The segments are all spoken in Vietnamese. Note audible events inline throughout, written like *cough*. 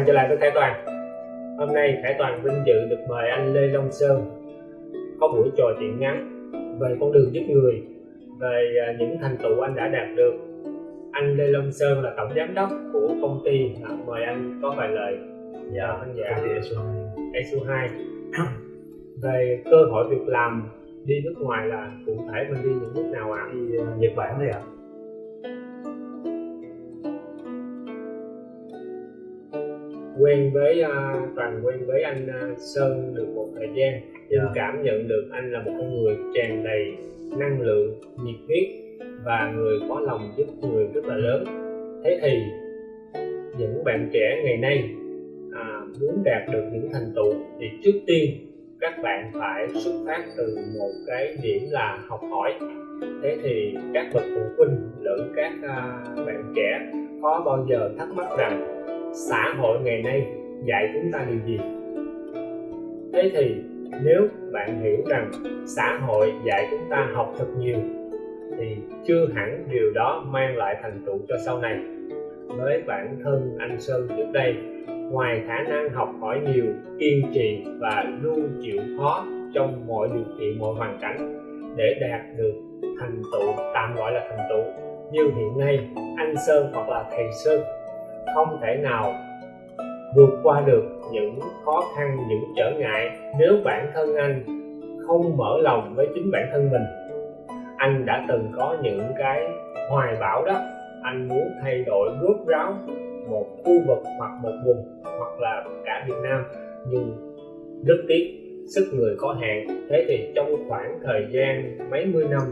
bạn trở lại với Khải Toàn. Hôm nay Khải Toàn vinh dự được mời anh Lê Long Sơn. Có buổi trò chuyện ngắn về con đường giúp người về à, những thành tựu anh đã đạt được. Anh Lê Long Sơn là tổng giám đốc của công ty à, mời anh có vài lời. Dạ khán giả công ty ESO ESU 2 về cơ hội việc làm đi nước ngoài là cụ thể mình đi những nước nào ạ? À? đi Nhật Bản đây ạ quen với uh, toàn quen với anh uh, Sơn được một thời gian. Nhưng Dạ. cảm nhận được anh là một con người tràn đầy năng lượng nhiệt huyết và người có lòng giúp người rất là lớn. Thế thì những bạn trẻ ngày nay à, muốn đạt được những thành tựu thì trước tiên các bạn phải xuất phát từ một cái điểm là học hỏi. Thế thì các bậc phụ huynh lẫn các à, bạn trẻ có bao giờ thắc mắc rằng xã hội ngày nay dạy chúng ta điều gì? Thế thì nếu bạn hiểu rằng xã hội dạy chúng ta học thật nhiều, thì chưa hẳn điều đó mang lại thành tựu cho sau này. Với bản thân anh sơn trước đây, ngoài khả năng học hỏi nhiều, kiên trì và luôn chịu khó trong mọi điều kiện, mọi hoàn cảnh để đạt được thành tựu, tạm gọi là thành tựu, như hiện nay anh sơn hoặc là thầy sơn không thể nào vượt qua được những khó khăn những trở ngại nếu bản thân anh không mở lòng với chính bản thân mình anh đã từng có những cái hoài bão đó anh muốn thay đổi rốt ráo một khu vực hoặc một vùng hoặc là cả Việt Nam nhưng rất tiếc sức người có hạn thế thì trong khoảng thời gian mấy mươi năm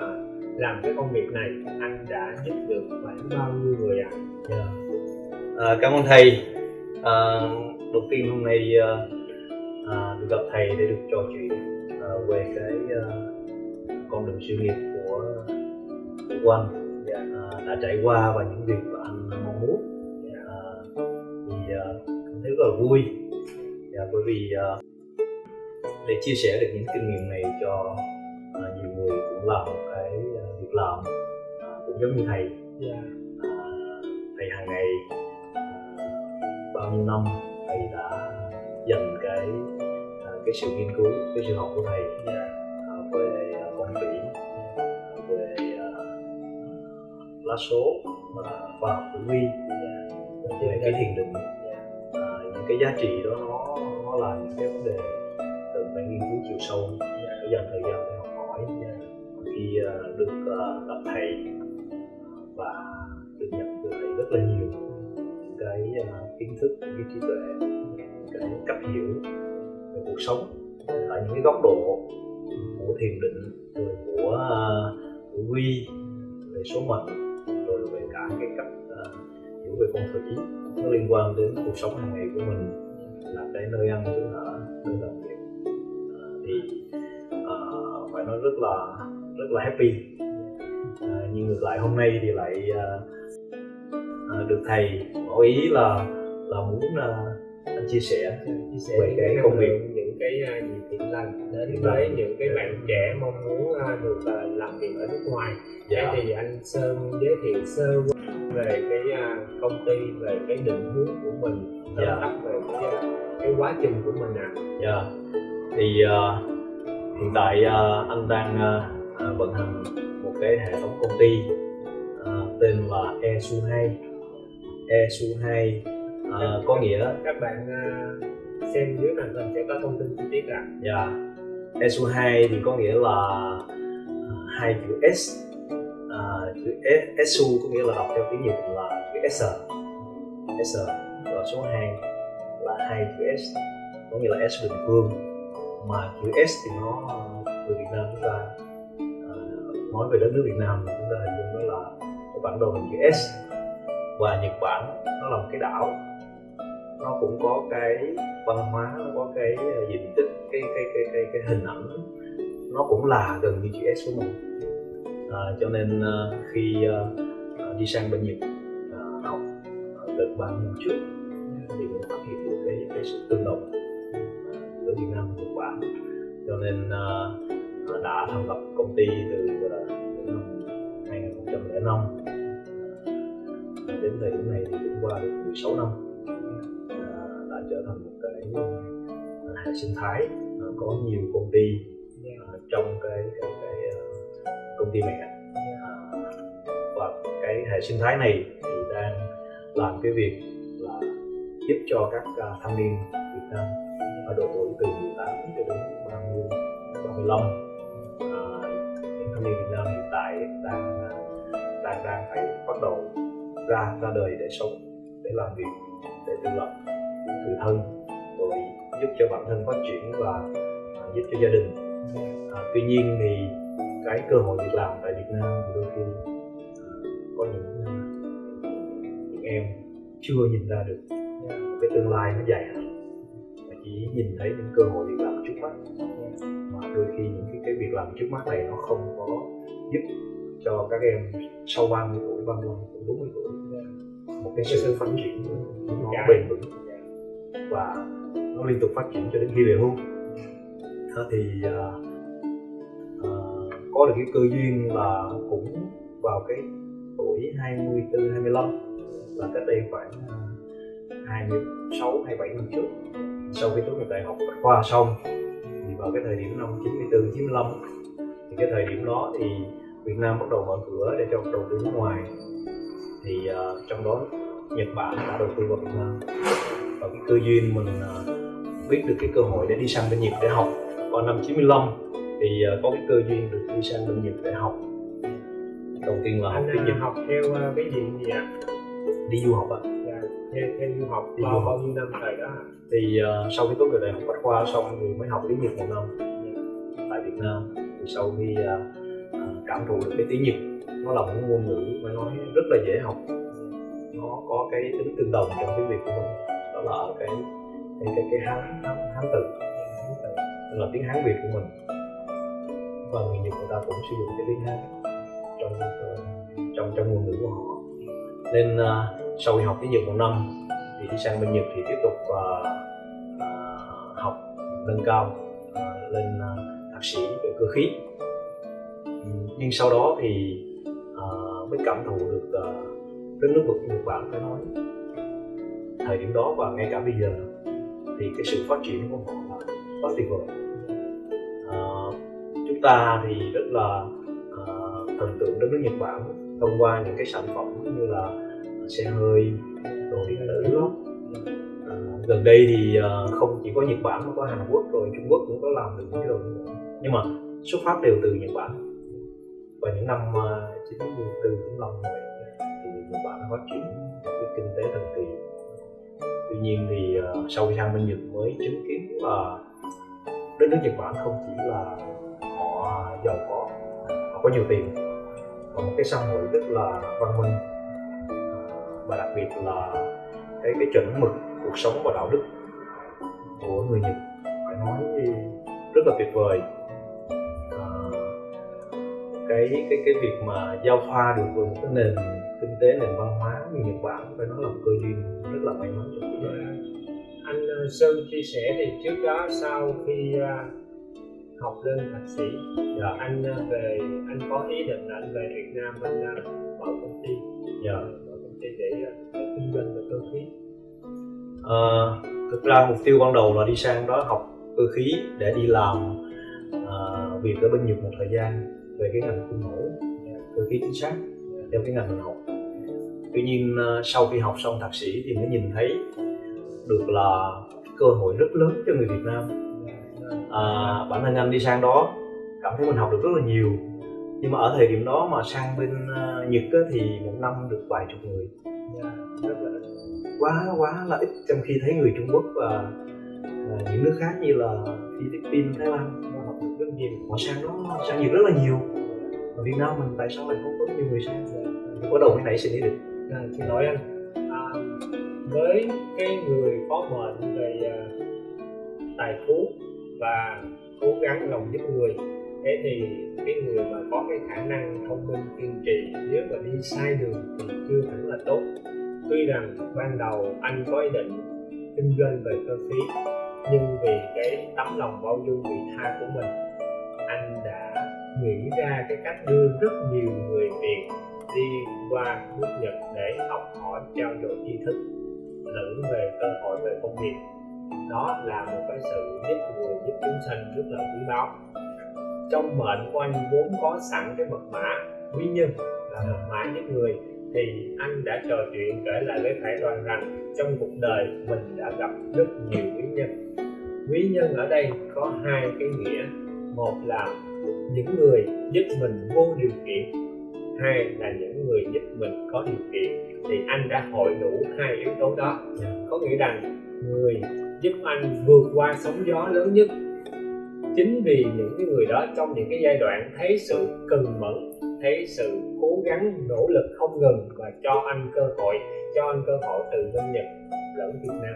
à, làm cái công việc này anh đã giúp được khoảng bao nhiêu người ạ à? yeah à, cảm ơn thầy à, đầu tiên hôm nay à, được gặp thầy để được trò chuyện à, về cái à, con đường sự nghiệp của của anh Dạ. à, đã trải qua và những việc mà anh mong muốn à, thì à, cảm thấy rất là vui dạ, bởi vì à, để chia sẻ được những kinh nghiệm này cho à, nhiều người cũng làm một cái việc làm à, cũng giống như thầy Dạ. à, thầy hàng ngày bao nhiêu năm thầy đã dành cái à, cái sự nghiên cứu, cái sự học của thầy à, về à, phong thủy về lá số và khoa học tử vi. Về cái thiền định những cái giá trị đó nó nó là những cái vấn đề cần phải nghiên cứu chiều sâu. Phải dành thời gian để học hỏi khi được gặp thầy và được nhận từ thầy rất là nhiều cái à, kiến thức những cái trí tuệ những cái cách hiểu về cuộc sống. Ở những cái góc độ của thiền định rồi của uh, tử vi về số mệnh rồi về cả cái cách uh, hiểu về phong thủy nó liên quan đến cuộc sống hàng ngày của mình là cái nơi ăn chỗ ở nơi làm việc. Uh, thì uh, phải nói rất là rất là happy. Uh, nhưng ngược lại hôm nay thì lại uh, được thầy ngỏ ý là là muốn à, anh chia sẻ chia sẻ về cái công việc. những cái à, gì thiện lành đến với những cái bạn trẻ mong muốn được làm việc ở nước ngoài dạ thì anh Sơn giới thiệu sơ về cái công ty về cái định hướng của mình Dạ. tắt về cái cái quá trình của mình à Dạ. Thì ờ, hiện tại ờ, anh đang ờ, ờ, vận hành một cái hệ thống công ty ờ, tên là ESU 2. ESU 2 ờ, có nghĩa các bạn à, xem dưới màn hình sẽ có thông tin chi tiết ạ. Dạ. ESU 2 thì có nghĩa là ờ, hai chữ S. Ờ, chữ S, ESU có nghĩa là đọc theo tiếng Nhật là chữ S. S và số 2 là hai chữ S. Có nghĩa là S bình phương mà chữ S thì nó người Việt Nam chúng ta nói về đất nước Việt Nam thì chúng ta hình dung đó là cái bản đồ hình chữ S và Nhật Bản nó là một cái đảo. Nó cũng có cái văn hóa nó có cái ờ, diện tích cái cái cái cái, cái hình ảnh. Nó cũng là gần như chữ S của mình à, cho nên uh, khi uh, đi sang bên Nhật uh, học ờ, gần ba năm trước thì cũng phát hiện được cái cái sự tương đồng giữa Việt Nam và Nhật Bản. Cho nên uh, đã thành lập công ty từ uh, năm 2005 Ờ, thời điểm này thì cũng qua được 16 năm. À, đã trở thành một cái à, hệ sinh thái à, có nhiều công ty trong cái cái, cái công ty mẹ. Và cái hệ sinh thái này thì đang làm cái việc là giúp cho các thanh niên Việt Nam ở độ tuổi từ 18 cho đến 30 35 à, những thanh niên Việt Nam hiện tại đang đang đang phải bắt đầu ra ra đời để sống để làm việc để tự lập tự thân. Rồi giúp cho bản thân phát triển và à, giúp cho gia đình. À, tuy nhiên thì cái cơ hội việc làm tại Việt Nam thì đôi khi à, có những à, những em chưa nhìn ra được cái tương lai nó dài hạn. Mà chỉ nhìn thấy những cơ hội việc làm trước mắt. Mà đôi khi những cái, cái việc làm trước mắt này nó không có giúp cho các em sau 30 tuổi, 35 tuổi, 40 tuổi một cái sự phát triển nó bền vững. Và nó liên tục phát triển cho đến khi về hưu. Thì uh, uh, có được cái cơ duyên là cũng vào cái tuổi 24 25 là cách đây khoảng uh, 26 27 năm trước. Sau khi tốt nghiệp đại học bách khoa xong thì vào cái thời điểm năm 94 95 thì cái thời điểm đó thì Việt Nam bắt đầu mở cửa để cho đầu tư nước ngoài. Thì uh, trong đó Nhật Bản đã đầu tư vào Việt Nam. Và cái cơ duyên mình uh, biết được cái cơ hội để đi sang bên Nhật để học. Vào năm 95 thì uh, có cái cơ duyên được đi sang bên Nhật để học. Đầu tiên là học tiếng anh Nhật. học theo ờ, cái gì gì ạ? Đi du học ạ. Dạ, theo theo du học Đi bao du bao nhiêu năm thời đó? Thì uh, sau khi tốt nghiệp đại học bách khoa xong thì mới học tiếng Nhật một năm. Tại Việt Nam. Thì sau khi uh, uh, cảm thụ được cái tiếng Nhật. Nó là một ngôn ngữ mà nói rất là dễ học. Nó có cái tính tương đồng trong tiếng Việt của mình. Đó là ở cái cái cái, cái hán hán hán tự tức là tiếng Hán Việt của mình. Và người Nhật người ta cũng sử dụng cái tiếng Hán trong trong trong ngôn ngữ của họ. Nên uh, sau khi học tiếng Nhật một năm thì đi sang bên Nhật thì tiếp tục uh, học nâng cao uh, lên uh, thạc sĩ về cơ khí nhưng sau đó thì uh, mới cảm thụ được ờ, đất nước vực Nhật Bản phải nói thời điểm đó và ngay cả bây giờ. Thì cái sự phát triển của họ là quá tuyệt vời. Uh, chúng ta thì rất là uh, thần tượng đất nước Nhật Bản thông qua những cái sản phẩm như là xe hơi đồ điện tử gần đây thì không chỉ có Nhật Bản mà có Hàn Quốc rồi Trung Quốc cũng có làm được những cái đồ như vậy nhưng mà xuất phát đều từ Nhật Bản và những năm uh, 94 95 như vậy thì Nhật Bản đã phát triển cái kinh tế thần kỳ tuy nhiên thì ờ, sau khi sang bên Nhật mới chứng kiến là đất nước Nhật Bản không chỉ là họ giàu có họ có nhiều tiền và một cái xã hội rất là văn minh. Ờ, và đặc biệt là cái cái chuẩn mực cuộc sống và đạo đức của người Nhật phải nói rất là tuyệt vời cái cái cái việc mà giao thoa được với một cái nền kinh tế nền văn hóa như Nhật Bản phải nói là một cơ duyên rất là may mắn cuộc đời. Anh ờ, Sơn chia sẻ thì trước đó sau khi ờ, học lên thạc sĩ dạ anh ờ, về anh có ý định là anh về Việt Nam anh mở công ty. Dạ mở công ty để, để kinh doanh về cơ khí. Ờ, thực ra mục tiêu ban đầu là đi sang đó học cơ khí để đi làm ờ, việc ở bên Nhật một thời gian về cái ngành khuôn mẫu cơ khí chính xác theo cái ngành mình học. Tuy nhiên ờ, sau khi học xong thạc sĩ thì mới nhìn thấy được là cơ hội rất lớn cho người Việt Nam. À, bản thân anh đi sang đó cảm thấy mình học được rất là nhiều. Nhưng mà ở thời điểm đó mà sang bên ờ, Nhật á, thì một năm được vài chục người. Dạ, rất là ít. quá quá là ít. Trong khi thấy người Trung Quốc và à, những nước khác như là Philippines, Thái Lan nó họ sang nó sang nhiều rất là nhiều. Ở Việt Nam mình tại sao lại không có nhiều người sang mình có đầu mới nảy sinh ý định. À, thì nói anh. À, với cái người có mệnh về uh, tài phú và cố gắng lòng giúp người thế thì cái người mà có cái khả năng thông minh kiên trì nếu mà đi sai đường thì chưa hẳn là tốt. Tuy rằng ban đầu anh có ý định kinh doanh về cơ khí nhưng vì cái tấm lòng bao dung vị tha của mình anh đã nghĩ ra cái cách đưa rất nhiều người Việt đi qua nước Nhật để học hỏi, trao đổi tri thức lẫn về cơ hội về công việc. Đó là một cái sự giúp người, giúp chúng sanh rất là quý báu. Trong mệnh của anh vốn có sẵn cái mật mã quý nhân là mật mã giúp người, thì anh đã trò chuyện kể lại với Khải Đoàn rằng trong cuộc đời mình đã gặp rất nhiều quý nhân. Quý nhân ở đây có hai cái nghĩa một là những người giúp mình vô điều kiện. Hai là những người giúp mình có điều kiện. Thì anh đã hội đủ hai yếu tố đó. Có nghĩa rằng người giúp anh vượt qua sóng gió lớn nhất. Chính vì những cái người đó trong những cái giai đoạn thấy sự cần mẫn thấy sự cố gắng nỗ lực không ngừng và cho anh cơ hội cho anh cơ hội từ bên nhật lẫn việt nam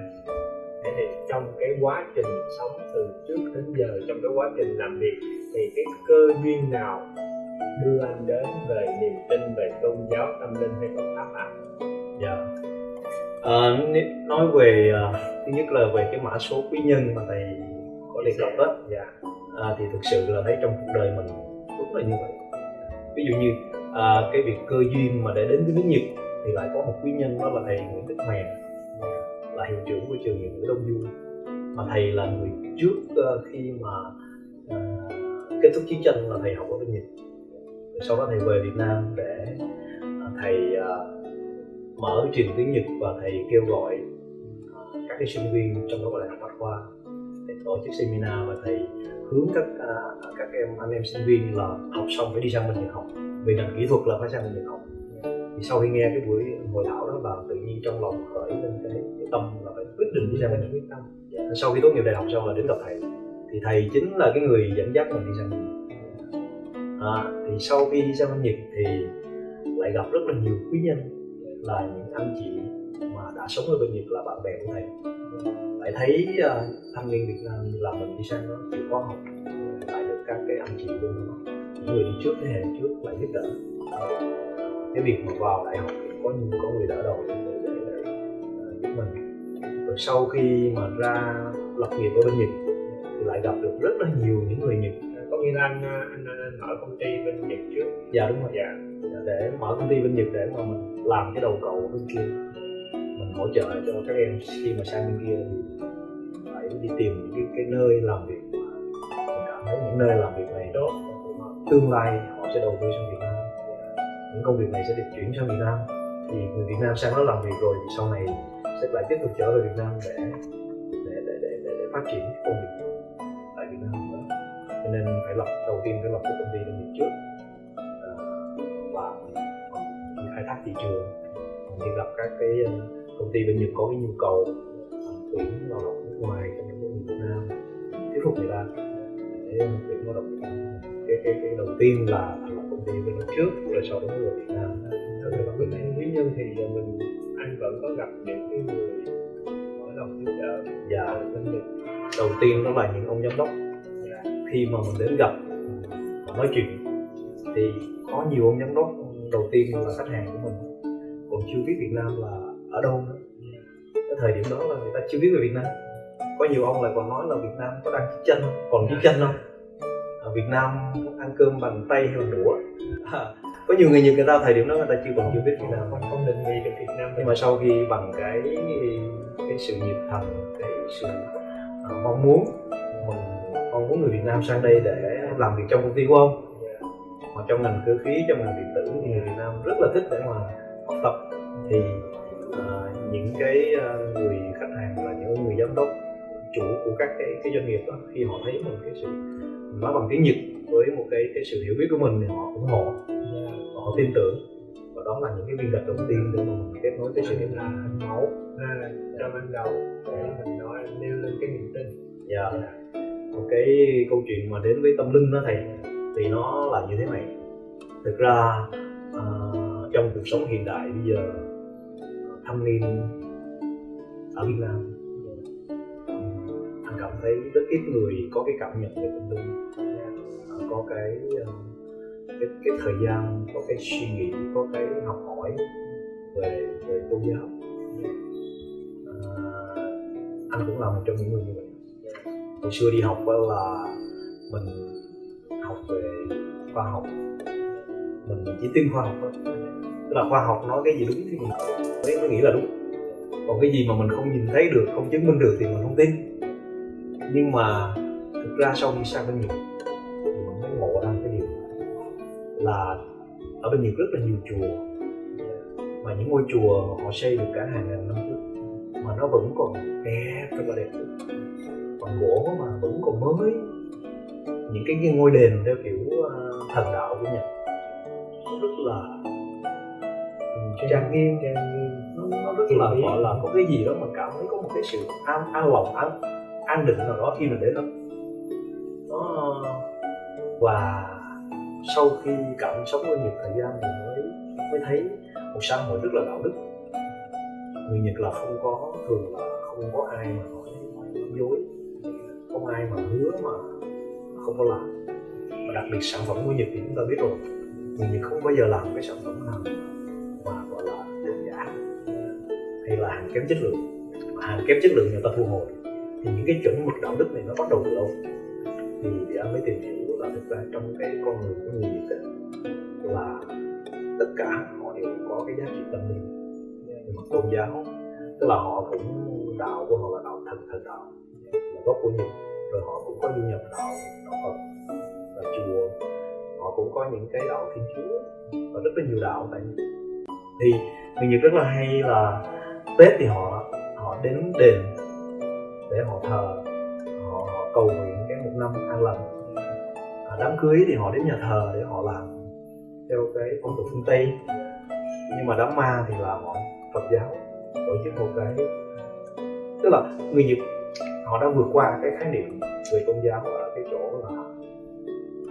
thế thì trong cái quá trình sống từ trước đến giờ trong cái quá trình làm việc thì cái cơ duyên nào đưa anh đến về niềm tin về tôn giáo tâm linh hay Phật pháp ạ? Dạ. À, nói về uh, thứ nhất là về cái mã số quý nhân mà thầy có đề cập đó. Dạ. À, thì thực sự là thấy trong cuộc đời mình đúng là như vậy. Ví dụ như à, cái việc cơ duyên mà để đến với nước Nhật thì lại có một quý nhân đó là thầy Nguyễn Đức Mèn là hiệu trưởng của trường Nhật ngữ Đông Du. Mà thầy là người trước uh, khi mà uh, kết thúc chiến tranh là thầy học ở bên Nhật. Sau đó thầy về Việt Nam để uh, thầy uh, mở trường tiếng Nhật và thầy kêu gọi uh, các cái sinh viên trong đó có đại học Bách khoa để tổ chức seminar và thầy hướng các uh, các em anh em sinh viên là học xong phải đi sang bên Nhật học. Về ngành kỹ thuật là phải sang bên Nhật học thì sau khi nghe cái buổi hội thảo đó là tự nhiên trong lòng khởi lên cái, cái tâm là phải quyết định đi sang bên quyết tâm dạ. sau khi tốt nghiệp đại học xong là đến gặp thầy. Thì thầy chính là cái người dẫn dắt mình đi sang bên à, thì sau khi đi sang bên nhật thì lại gặp rất là nhiều quý nhân. Là những anh chị mà đã sống ở bên nhật là bạn bè của thầy. Lại thấy uh, thanh niên việt nam là mình đi sang đó chịu khó học lại được các cái anh chị luôn đó những người đi trước thế hệ trước lại giúp đỡ cái việc mà vào đại học thì có nhiều có người đỡ đầu để, để giúp mình. Rồi sau khi mà ra lập nghiệp ở bên nhật thì lại gặp được rất là nhiều những người nhật. Có nghĩa là anh, anh, anh mở công ty bên nhật trước. Dạ đúng rồi. Dạ. Để mở công ty bên nhật để mà mình làm cái đầu cầu bên kia. Mình hỗ trợ cho các em khi mà sang bên kia thì phải đi tìm những cái, cái nơi làm việc mà mình cảm thấy những nơi làm việc này tốt tương lai họ sẽ đầu tư sang Việt Nam những công việc này sẽ được chuyển sang Việt Nam. Thì người Việt Nam sang đó làm việc rồi thì sau này sẽ lại tiếp tục trở về Việt Nam để để để để, để, để phát triển công việc tại Việt Nam nữa. Cho nên phải lập đầu tiên phải lập cái công ty doanh nghiệp trước. À, và mình khai thác thị trường. Mình đi gặp các cái ờ, công ty bên Nhật có cái nhu cầu tuyển lao động nước ngoài cho những người Việt Nam thuyết phục người ta để tuyển lao động Việt Nam. Cái cái cái đầu tiên là thì mình lúc trước, rồi sau đó người Việt Nam Thật ra bản anh quý nhân thì à, mình, anh vẫn có gặp những cái người mở lòng giúp đỡ và doanh nghiệp đầu tiên đó là những ông giám đốc. Khi mà mình đến gặp và nói chuyện thì có nhiều ông giám đốc đầu tiên là khách hàng của mình. Còn chưa biết Việt Nam là ở đâu nữa. Cái thời điểm đó là người ta chưa biết về Việt Nam. Có nhiều ông lại còn nói là Việt Nam có đang chiến tranh không? Còn chiến tranh không? Ở Việt Nam ăn cơm bằng tay hay bằng đũa. À, có nhiều người Nhật người ta thời điểm đó người ta chưa còn chưa biết Việt Nam không không định vị được Việt Nam nhưng mà sau khi bằng cái cái sự nhiệt thành cái sự à, mong muốn mình mong muốn người Việt Nam sang đây để làm việc trong công ty của ông. Hoặc trong ngành cơ khí trong ngành điện tử thì người Việt Nam rất là thích để mà học tập. Thì à, những cái à, người khách hàng là những người giám đốc chủ của các cái, cái doanh nghiệp đó khi họ thấy mình cái sự mình nói bằng tiếng Nhật với một cái cái sự hiểu biết của mình thì họ ủng hộ Dạ. và họ tin tưởng. Và đó là những cái viên gạch đầu tiên để mà mình kết nối cái sự nên là hình mẫu ra là cho ban đầu để mình nói nêu lên cái niềm tin. Dạ. một cái câu chuyện mà đến với tâm linh đó thầy thì nó là như thế này. Thực ra à, trong cuộc sống hiện đại bây giờ thanh niên ở Việt Nam anh cảm thấy rất ít người có cái cảm nhận về tâm linh có cái ờ, cái cái thời gian có cái suy nghĩ có cái học hỏi về về tôn giáo. À, anh cũng là một trong những người như vậy. Hồi xưa đi học là mình học về khoa học. Mình chỉ tin khoa học thôi. Tức là khoa học nói cái gì đúng thì mình mới, mới nghĩ là đúng. Còn cái gì mà mình không nhìn thấy được không chứng minh được thì mình không tin. Nhưng mà thực ra sau khi sang bên nhật là ở bên nhật rất là nhiều chùa. Mà những ngôi chùa họ xây được cả hàng ngàn năm trước mà nó vẫn còn đẹp rất là đẹp. Còn gỗ mà vẫn còn mới. Những cái ngôi đền theo kiểu ờ, thần đạo của nhật rất là trang nghiêm trang nghiêm. Nó, nó rất là gọi là có cái gì đó mà cảm thấy có một cái sự an an lòng an an định nào đó khi mình đến đó. Nó và sau khi cảm sống ở nhiều thời gian thì mới mới thấy một xã hội rất là đạo đức. Người nhật là không có thường là không có ai mà nói dối. Không ai mà hứa mà không có làm. Và đặc biệt sản phẩm của nhật thì chúng ta biết rồi. Người nhật không bao giờ làm cái sản phẩm nào mà gọi là hàng giả hay là hàng kém chất lượng. Mà hàng kém chất lượng người ta thu hồi. Thì những cái chuẩn mực đạo đức này nó bắt đầu từ đâu? Thì, thì anh mới tìm hiểu thực ra trong cái con người của người Việt ấy, là tất cả họ đều có cái giá trị tâm linh. Về mặt tôn giáo tức là họ cũng đạo của họ là đạo thần thần đạo là gốc của nhật. Rồi họ cũng có du nhập đạo đạo phật và chùa. Họ cũng có những cái đạo thiên chúa và rất là nhiều đạo tại nhật. Thì người nhật rất là hay là tết thì họ họ đến đền để họ thờ họ, họ cầu nguyện cái một năm an lành đám cưới thì họ đến nhà thờ để họ làm theo cái phong tục phương tây. Nhưng mà đám ma thì là họ phật giáo tổ chức một cái tức là người nhật họ đã vượt qua cái khái niệm về tôn giáo ở cái chỗ là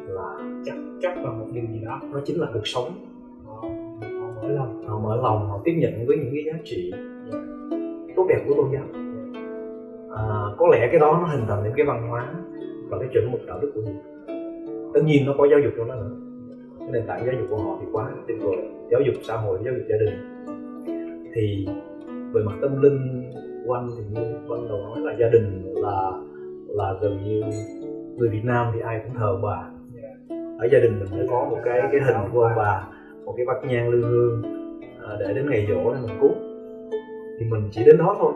là chắc chắc vào một điều gì đó nó chính là cuộc sống. Họ, họ mở lòng. Họ mở lòng họ tiếp nhận với những cái giá trị tốt đẹp của tôn giáo. À, có lẽ cái đó nó hình thành những cái văn hóa và cái chuẩn mực đạo đức của mình tất nhiên nó có giáo dục cho nó nữa. Cái nền tảng giáo dục của họ thì quá tuyệt vời. Giáo dục xã hội giáo dục gia đình. Thì về mặt tâm linh quanh thì như ban đầu nói là gia đình là là gần như người Việt Nam thì ai cũng thờ bà. Ở gia đình mình phải có một cái cái hình của ông bà một cái bát nhang lư hương à, để đến ngày dỗ để mình cúng. Thì mình chỉ đến đó thôi.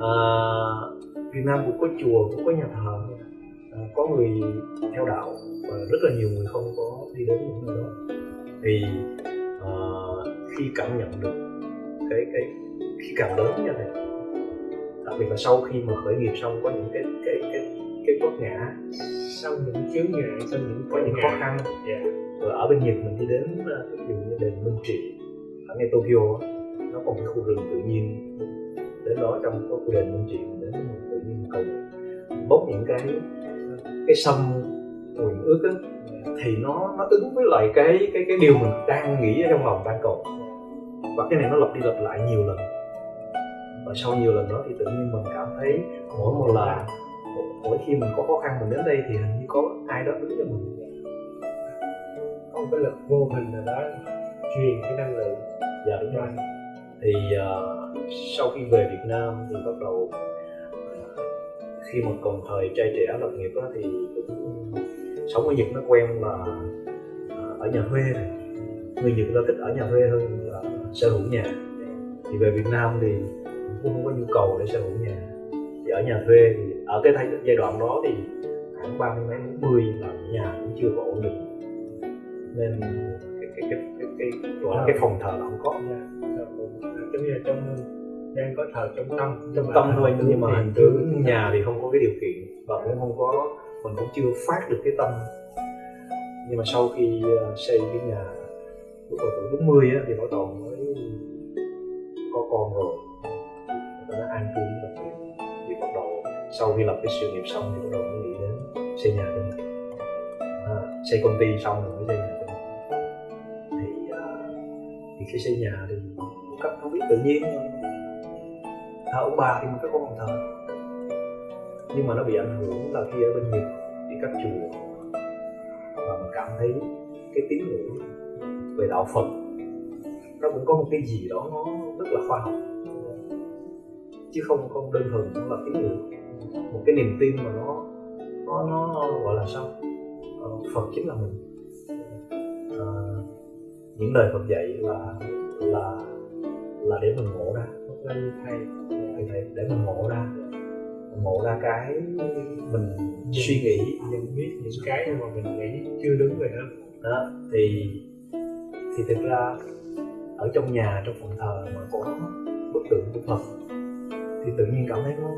À, Việt Nam cũng có chùa cũng có nhà thờ có người theo đạo và rất là nhiều người không có đi đến những nơi đó. Thì à, khi cảm nhận được cái cái khi càng lớn như này đặc biệt là sau khi mà khởi nghiệp xong có những cái cái cái cái vấp ngã sau những chướng ngại sau những có những khó khăn yeah. rồi ở bên nhật mình đi đến ờ, ví dụ như đền minh trị ở ngay tokyo nó một cái khu rừng tự nhiên. Đến đó trong có khu đền minh trị mình đến mình tự nhiên cầu bốc những cái cái sâm nguyện ước á, thì nó nó ứng với lại cái cái cái điều mình đang nghĩ ở trong lòng đang cầu và cái này nó lặp đi lặp lại nhiều lần. Và sau nhiều lần đó thì tự nhiên mình cảm thấy mỗi một lần mỗi khi mình có khó khăn mình đến đây thì hình như có ai đó đứng cho mình. Có một cái lực vô hình nào đó truyền cái năng lượng. Dạ đúng rồi. Thì uh, sau khi về Việt Nam thì bắt đầu khi mà còn thời trai trẻ lập nghiệp đó, thì cũng sống ở Nhật nó quen là uh, ở nhà thuê này. Người Nhật ta thích ở nhà thuê hơn là sở hữu nhà. Thì về Việt Nam thì cũng không có nhu cầu để sở hữu nhà. Thì ở nhà thuê thì ở cái thay, giai đoạn đó thì khoảng ba mươi mấy bốn mươi là nhà cũng chưa có ổn định. Nên cái cái cái cái cái, gọi là cái phòng thờ là không có giống như là trong đang có thờ trong tâm trong tâm thôi nhưng mà hình tướng nhà thì không có cái điều kiện và cũng không có mình cũng chưa phát được cái tâm. Nhưng mà sau khi ờ, xây cái nhà lúc mà tuổi 40 á thì bắt đầu mới có con rồi. Ta an cư lập nghiệp thì bắt đầu sau khi lập cái sự nghiệp xong thì bắt đầu mới nghĩ đến xây nhà cho mình à, xây công ty xong rồi mới xây nhà cho mình thì à, thì khi xây nhà thì một cách không biết tự nhiên thờ ông bà thì mình phải con thờ nhưng mà nó bị ảnh hưởng là khi ở bên nhật thì các chùa và mình cảm thấy cái tín ngưỡng về đạo Phật nó cũng có một cái gì đó nó rất là khoa học. Chứ không không đơn thuần cũng là tín ngưỡng một cái niềm tin mà nó nó nó gọi là sao? Ờ, Phật chính là mình. À, những lời Phật dạy là là là để mình ngộ ra. Hoặc như thì để, để mình ngộ ra. Ngộ ra cái mình suy nghĩ nhận biết những cái mà mình nghĩ chưa đúng về nó. Đó thì thì thực ra ở trong nhà trong phòng thờ mà có bức tượng của Phật thì tự nhiên cảm thấy nó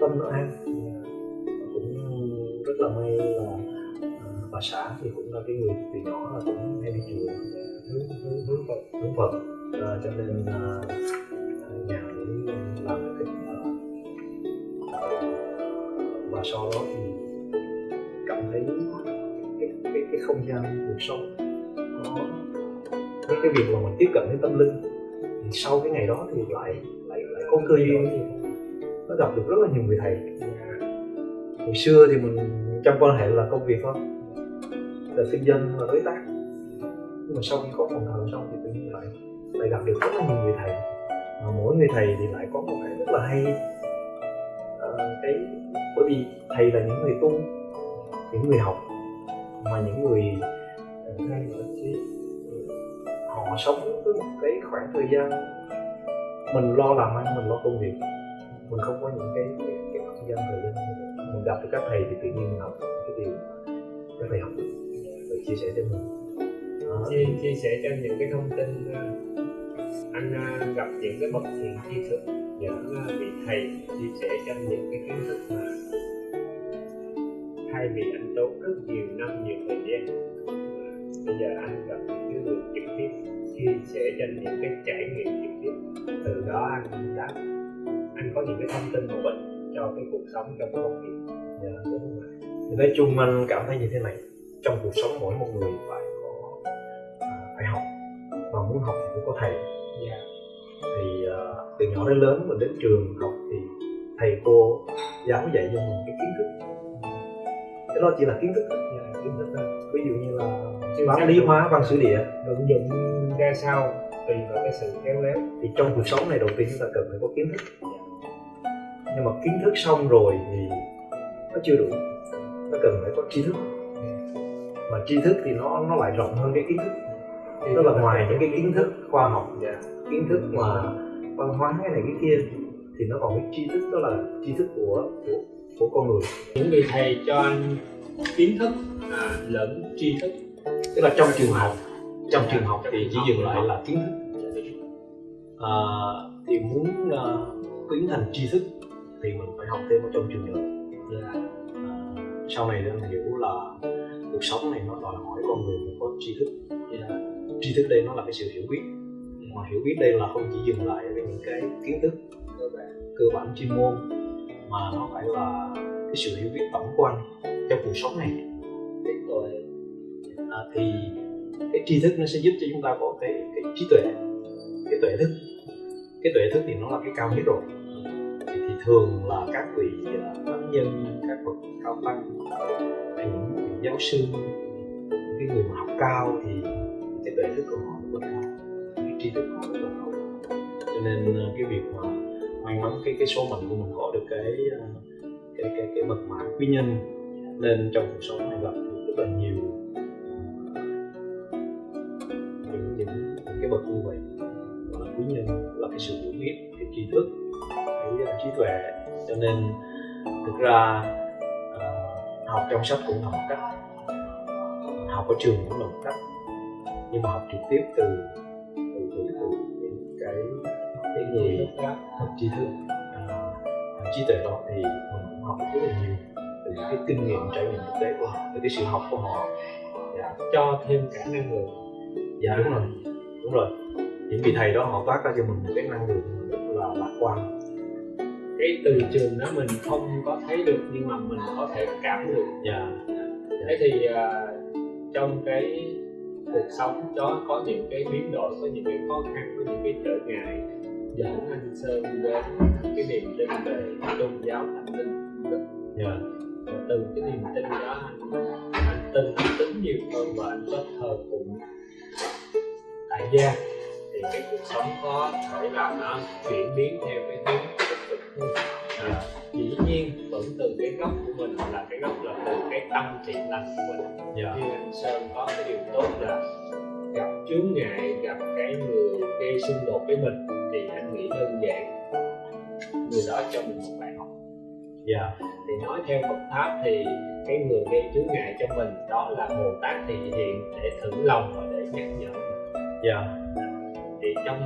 tâm nó an. À, cũng rất là may là à, bà xã thì cũng là cái người từ nhỏ là cũng hay đi chùa hướng hướng hướng Phật hướng Phật. À, cho nên à, nhà cũng làm và sau đó thì cảm thấy cái cái, cái không gian cuộc sống nó cái cái việc mà mình tiếp cận đến tâm linh thì sau cái ngày đó thì lại lại lại có cơ duyên nó gặp được rất là nhiều người thầy. Hồi xưa thì mình trong quan hệ là công việc thôi là kinh doanh là đối tác. Nhưng mà sau khi có phòng thờ xong thì tự nhiên lại lại gặp được rất là nhiều người thầy. Mà mỗi người thầy thì lại có một cái rất là hay. Vâng, cái bởi vì thầy là những người tu những người học mà những người ờ, họ sống với một cái khoảng thời gian mình lo làm ăn mình lo công việc. Mình không có những cái cái, cái không gian thời gian mình gặp được các thầy thì tự nhiên mình học cái điều các thầy học và chia sẻ cho mình. À. chia, chia sẻ cho những cái thông tin ờ, anh ờ, gặp những cái bậc thiện tri thức những ờ, vị thầy chia sẻ cho những cái kiến thức mà thay vì anh tốn rất nhiều năm nhiều thời gian. Ờ, bây giờ anh gặp những cái người trực tiếp chia sẻ cho những cái trải nghiệm trực tiếp. Từ đó anh đã anh có những cái thông tin hữu ích cho cái cuộc sống trong công việc. Dạ. đúng không ạ nói chung anh cảm thấy như thế này trong cuộc sống mỗi một người phải có à, phải học. Và muốn học thì phải có thầy. Dạ thì à, từ nhỏ đến lớn mình đến trường học thì thầy cô giáo dạy cho mình cái kiến thức. Cái đó chỉ là kiến thức thôi. kiến thức thôi. Ví dụ như là xác lý hóa văn sử địa. Vận dụng ra sao tùy vào cái sự khéo léo. Thì trong cuộc sống này đầu tiên chúng ta cần phải có kiến thức. Nhưng mà kiến thức xong rồi thì nó chưa đủ. Nó cần phải có tri thức. Mà tri thức thì nó nó lại rộng hơn cái kiến thức. Tức là ngoài những cái kiến thức khoa học dạ kiến thức mà văn hóa cái này cái kia thì nó còn cái tri thức đó là tri thức của của của con người. Những vị thầy cho anh kiến thức à, lẫn tri thức. Tức là trong trường học trong trường học thì chỉ dừng lại là kiến thức. À, thì muốn uh, tiến thành tri thức thì mình phải học thêm ở trong trường nữa là à, sau này anh hiểu là cuộc sống này nó đòi hỏi con người phải có tri thức. Dạ, tri thức đây nó là cái sự hiểu biết mà hiểu biết đây là không chỉ dừng lại ở những cái kiến thức cơ bản cơ bản chuyên môn mà nó phải là cái sự hiểu biết tổng quan trong cuộc sống này. Trí tuệ à, thì cái tri thức nó sẽ giúp cho chúng ta có cái cái trí tuệ cái tuệ thức. Cái tuệ thức thì nó là cái cao nhất rồi. Thì, thì thường là các vị à, thánh nhân các bậc cao tăng hay những vị giáo sư những cái người mà học cao thì cái tuệ thức của họ rất là cao tri thức họ rất là tốt cho nên ờ, cái việc mà may mắn cái cái số mệnh của mình có được cái ờ, cái cái cái mật mã quý nhân nên trong cuộc sống này gặp được rất là nhiều. Ờ, những những cái bậc như vậy gọi là quý nhân là cái sự hiểu biết cái tri thức cái uh, trí tuệ. Cho nên thực ra uh, học trong sách cũng là một cách học ở trường cũng là một cách nhưng mà học trực tiếp từ từ từ, những cái cái người học tri thức uh, trí tuệ đó thì mình cũng học rất là nhiều từ những cái kinh nghiệm trải nghiệm thực tế của họ từ cái sự học của họ. Dạ cho thêm cả năng lượng. Dạ đúng rồi đúng rồi. Những vị thầy đó họ toát ra cho mình một cái năng lượng rất là lạc quan. Cái từ trường đó mình không có thấy được nhưng mà mình có thể cảm được. Dạ. Thế thì à, trong cái cuộc sống đó có những cái biến đổi có những cái khó khăn có những cái trở ngại. Dẫn anh sơn đến cái niềm tin về tôn giáo tâm linh. Đức dạ. Và từ cái niềm tin đó anh anh tin anh tính nhiều hơn và anh có thờ phụng tại gia. Thì cái cuộc sống có thể là nó chuyển biến theo cái hướng tích cực hơn. À, dĩ nhiên vẫn từ cái gốc của mình là cái gốc là từ cái tâm thiện lành của mình. Dạ. Như anh sơn có cái điều tốt là gặp chướng ngại gặp cái người gây xung đột với mình thì anh nghĩ đơn giản. Người đó cho mình một bài học. Dạ. Thì nói theo Phật pháp thì cái người gây chướng ngại cho mình đó là Bồ Tát thị hiện để thử lòng và để nhắc nhở. Dạ. Thì trong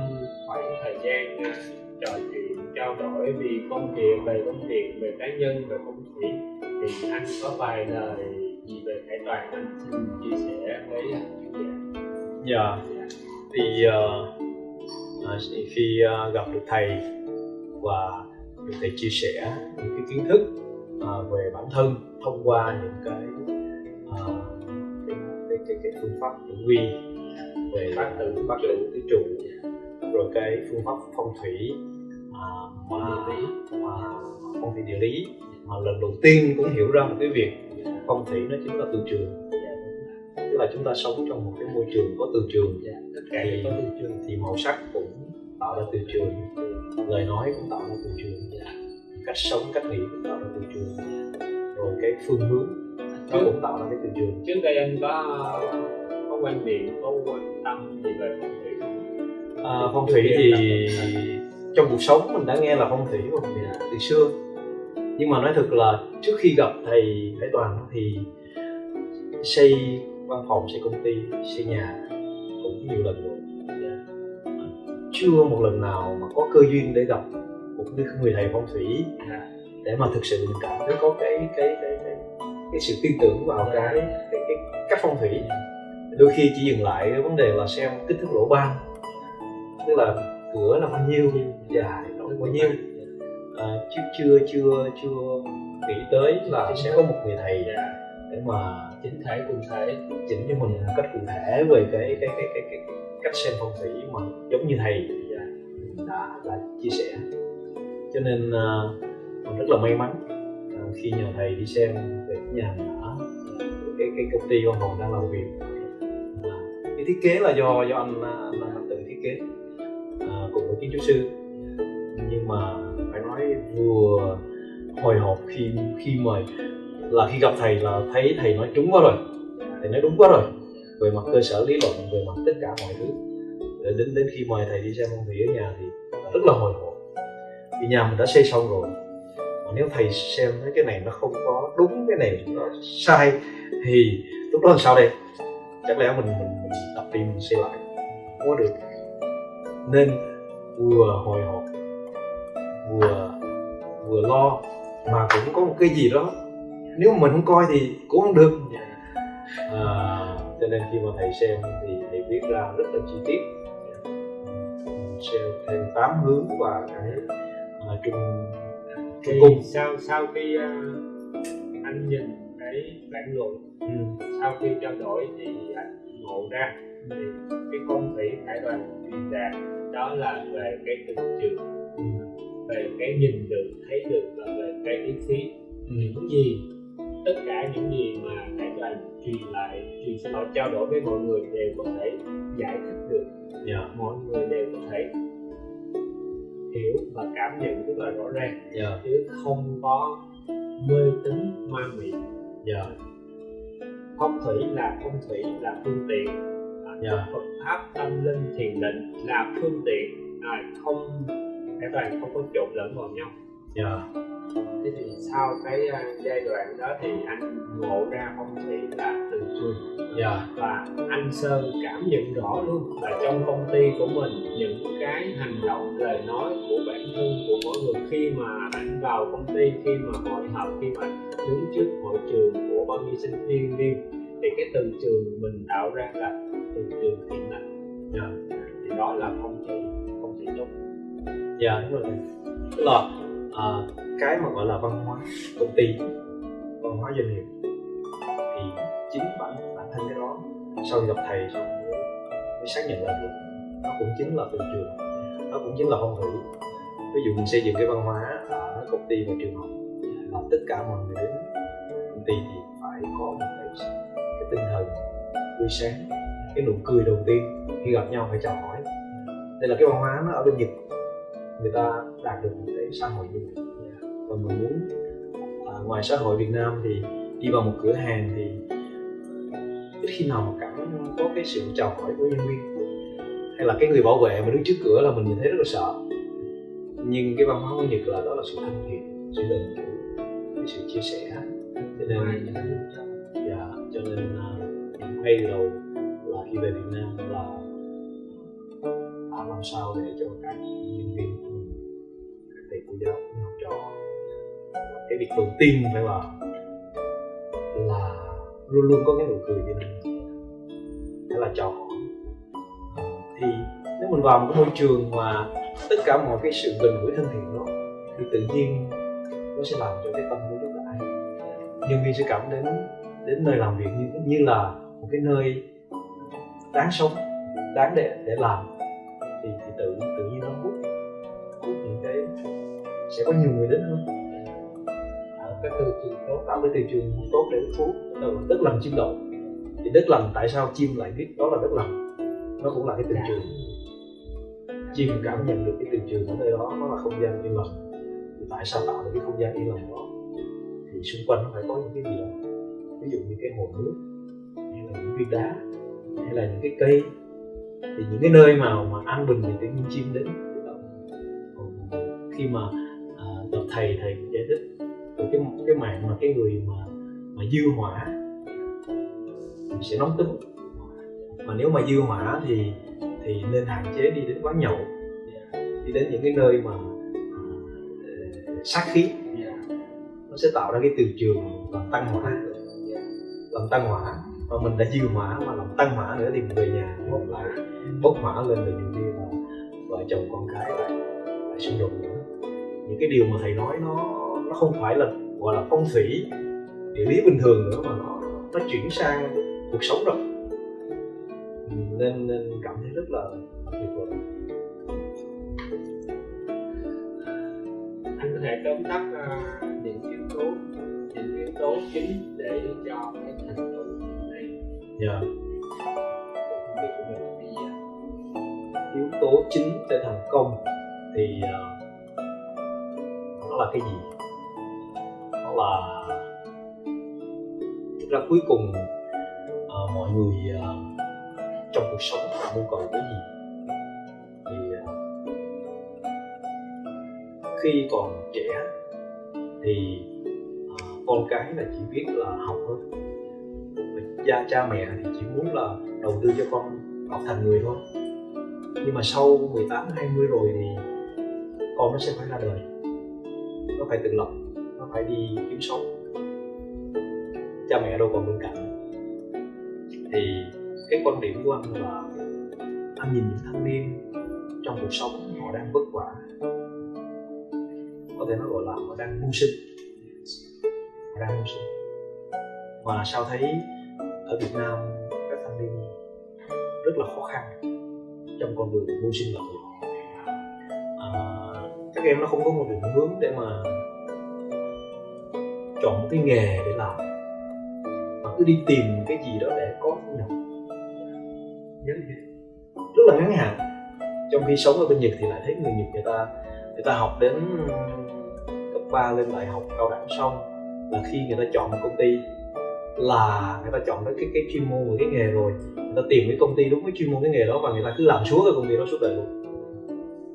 khoảng thời gian uh, trò chuyện trao đổi vì công việc về công việc về cá nhân về phong thủy thì anh có vài lời gì về khải toàn anh xin chia sẻ với khán dạ. Thì uh, khi uh, gặp được thầy và được thầy chia sẻ những cái kiến thức uh, về bản thân thông qua những cái uh, cái, cái, cái, cái phương pháp tử vi về Bát tự bát tự tứ trụ rồi cái phương pháp phong thủy lý. mà phong thủy địa lý. Mà lần đầu tiên cũng hiểu ra một cái việc phong thủy nó chính là từ trường. Tức là chúng ta sống trong một cái môi trường có từ trường. Dạ, tất cả đều có từ trường. thì màu sắc cũng tạo ra từ trường. Lời nói cũng tạo ra từ trường. Cách sống cách nghĩ cũng tạo ra từ trường. Rồi cái phương hướng nó cũng tạo ra cái từ trường. Trước đây anh có có quan niệm có quan tâm gì về phong thủy? À, phong thủy thì trong cuộc sống mình đã nghe là phong thủy rồi từ xưa. Nhưng mà nói thật là trước khi gặp thầy Hải Toàn thì xây văn phòng xây công ty xây nhà cũng nhiều lần rồi. Chưa một lần nào mà có cơ duyên để gặp một người thầy phong thủy để mà thực sự mình cảm thấy có cái cái cái cái, cái sự tin tưởng vào cái, cái cái cách phong thủy. Đôi khi chỉ dừng lại cái vấn đề là xem kích thước lỗ ban. Tức là cửa là bao nhiêu? Dài rộng bao nhiêu? À, chứ chưa chưa chưa nghĩ tới là sẽ có một người thầy Dạ, để mà chính thể cụ thể chỉnh cho mình một cách cụ thể về cái cái cái cái, cái, cách xem phong thủy mà giống như thầy đã đã chia sẻ. Cho nên uh, mình rất là may mắn uh, khi nhờ thầy đi xem về cái nhà mình ở cái cái công ty văn phòng đang làm việc. Cái thiết kế là do do anh anh, anh tự thiết kế cùng với kiến trúc sư. Nhưng mà phải nói vừa hồi hộp khi khi mời là khi gặp thầy là thấy thầy nói trúng quá rồi. Thầy nói đúng quá rồi. Về mặt cơ sở lý luận về mặt tất cả mọi thứ. Để đến đến khi mời thầy đi xem phong thủy ở nhà thì rất là hồi hộp. Vì nhà mình đã xây xong rồi. Mà nếu thầy xem thấy cái này nó không có đúng cái này nó sai thì lúc đó làm sao đây? Chắc lẽ mình mình, mình tập đi mình xây lại. Không có được. Nên vừa hồi hộp vừa vừa lo mà cũng có một cái gì đó. Nếu mình không coi thì cũng không được. À, cho nên khi mà thầy xem thì thầy viết ra rất là chi tiết. Xem thêm tám hướng và cái uh, trung thì cung sau sau khi uh, anh nhìn cái bản luận ừ. sau khi trao đổi thì anh ngộ ra thì cái phong thủy khải đoàn truyền đạt đó là về cái từ trường Ừ. về cái nhìn được thấy được và về cái ý khí Ừ. những gì tất cả những gì mà khải đoàn truyền lại truyền lỗi trao đổi với mọi người đều có thể giải thích được. Dạ. Mọi người đều có thể hiểu và cảm nhận rất là rõ ràng. Dạ. Chứ không có mê tín ma mị. Dạ. Phong thủy là phong thủy là phương tiện Dạ. Phật pháp tâm linh thiền định là phương tiện. À, không cái toàn không có trộn lẫn vào nhau. Dạ. Thế thì sau cái à, giai đoạn đó thì anh ngộ ra phong thủy là từ trường dạ. Và anh Sơn cảm nhận rõ luôn là trong công ty của mình những cái hành động lời nói của bản thân của mỗi người khi mà anh vào công ty khi mà hội họp khi mà đứng trước hội trường của bao nhiêu sinh viên viên thì cái từ trường mình tạo ra là từ trường thiện lành dạ thì đó là phong thủy phong thủy tốt dạ đúng rồi. Tức là à, cái mà gọi là văn hóa công ty văn hóa doanh nghiệp thì chính bản bản thân cái đó sau khi gặp thầy xong mới, mới xác nhận là được nó cũng chính là từ trường nó cũng chính là phong thủy ví dụ mình xây dựng cái văn hóa à, ở công ty và trường học là tất cả mọi người đến công ty thì phải có một cái, cái tinh thần tươi sáng cái nụ cười đầu tiên khi gặp nhau phải chào hỏi. Đây là cái văn hóa nó ở bên nhật. Người ta đạt được một cái xã hội như vậy. Và mình muốn à, ngoài xã hội Việt Nam thì đi vào một cửa hàng thì ít khi nào mà cảm có cái sự chào hỏi của nhân viên. Hay là cái người bảo vệ mà đứng trước cửa là mình nhìn thấy rất là sợ. Nhưng cái văn hóa của nhật là đó là sự thân thiện sự gần gũi cái sự chia sẻ. Cho nên dạ cho nên uh, ngay từ đầu khi về Việt Nam là làm sao để cho các nhân viên của mình, các thầy cô giáo học trò. Cái việc đầu tiên phải là là luôn luôn có cái nụ cười trên mặt hay là trò thì nếu mình vào một cái môi trường mà tất cả mọi cái sự gần gũi thân thiện đó, thì tự nhiên nó sẽ làm cho cái tâm của chúng ta nhân viên sẽ cảm đến đến nơi làm việc như như là một cái nơi đáng sống đáng để để làm thì, thì tự tự nhiên nó hút hút những cái sẽ có nhiều người đến hơn. Tạo cái tư duy tốt tạo cái thị trường tốt để hút đất lành chim đậu. Thì đất lành tại sao chim lại biết đó là đất lành? Nó cũng là cái từ trường. Chim cảm nhận được cái từ trường ở nơi đó nó là không gian yên lặng. Thì tại sao tạo được cái không gian yên lặng đó? Thì xung quanh nó phải có những cái gì đó. Ví dụ như cái hồ nước hay là những viên đá hay là những cái cây thì những cái nơi mà mà an bình thì tự chim đến. Còn khi mà à, gặp thầy thầy cũng giải thích về cái cái mạng mà cái người mà mà dư hỏa thì sẽ nóng tính. Mà nếu mà dư hỏa thì thì nên hạn chế đi đến quán nhậu đi đến những cái nơi mà uh, sát khí. Nó sẽ tạo ra cái từ trường làm tăng hỏa làm tăng hỏa và mình đã dư hỏa mà làm tăng hỏa nữa thì mình về nhà một lại bốc hỏa lên rồi nhiều khi là vợ chồng con cái lại lại xung đột nữa. Những cái điều mà thầy nói nó nó không phải là gọi là phong thủy địa lý bình thường nữa mà nó nó chuyển sang cuộc sống rồi. Nên, nên cảm thấy rất là tuyệt vời. Anh có thể tóm tắt uh, những yếu tố những yếu tố chính để cho cái thành công dạ. Công việc của mình là uh, yếu tố chính để thành công thì uh, nó là cái gì? Nó là thực ra cuối cùng uh, mọi người uh, trong cuộc sống họ muốn cầu cái gì? Thì uh, khi còn trẻ thì uh, con cái là chỉ biết là học thôi gia, cha cha mẹ thì chỉ muốn là đầu tư cho con học thành người thôi. Nhưng mà sau 18 20 rồi thì con nó sẽ phải ra đời. Nó phải tự lập, nó phải đi kiếm sống. Cha, mẹ đâu còn bên cạnh. Thì cái quan điểm của anh là anh nhìn những thanh niên trong cuộc sống, họ đang vất vả. Có thể nó gọi là họ đang mưu sinh họ đang mưu sinh mà sao thấy ở Việt Nam các thanh niên rất là khó khăn trong con đường mưu sinh lập nghiệp à, các em nó không có một định hướng để mà chọn một cái nghề để làm mà cứ đi tìm cái gì đó để có thu nhập. Rất là ngắn hạn. Trong khi sống ở bên Nhật thì lại thấy người Nhật người ta người ta học đến cấp 3 lên đại học cao đẳng xong là khi người ta chọn một công ty là người ta chọn cái cái, cái chuyên môn và cái nghề rồi. Người ta tìm cái công ty đúng với chuyên môn cái nghề đó và người ta cứ làm suốt cái công ty đó suốt đời luôn.